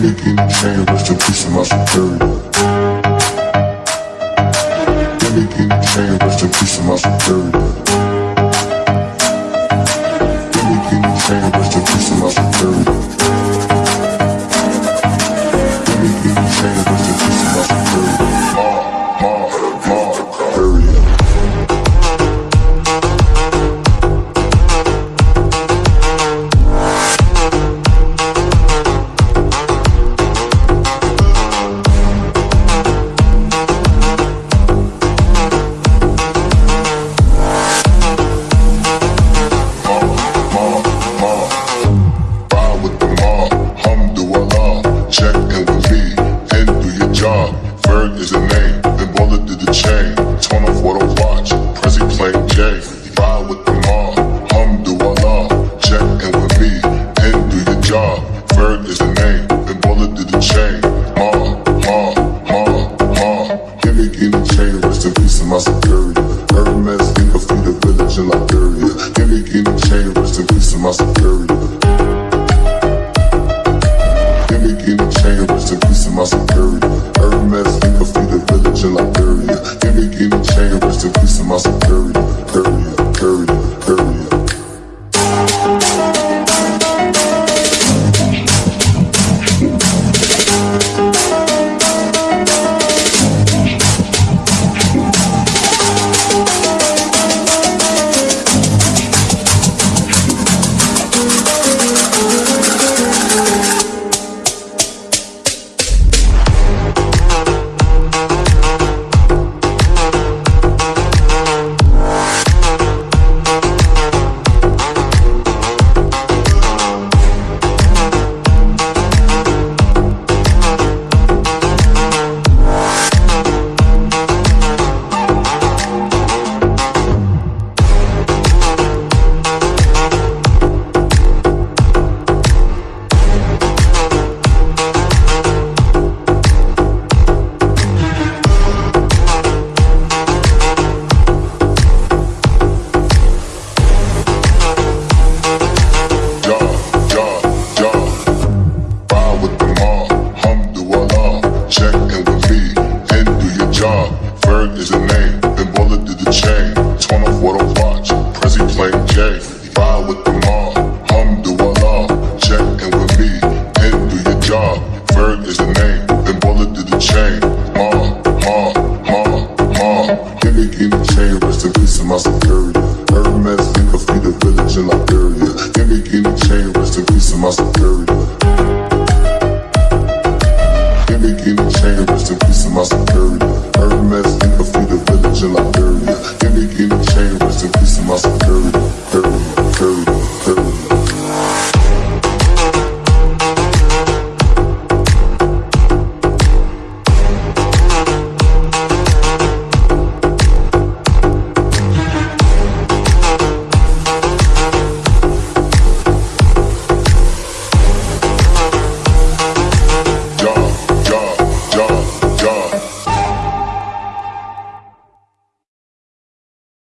finna get trained, rest in peace to my superior. Finna get trained, rest in peace to my superior. Finna get trained, rest in peace to my superior. my security. Hermes, leave a feed the village in Liberia. Give me any chain, rest in peace of my security. Period, period. Big chain, rest in my security. Hermes, nigga, feed the village in Liberia. Then big any chain, rest in peace to my security.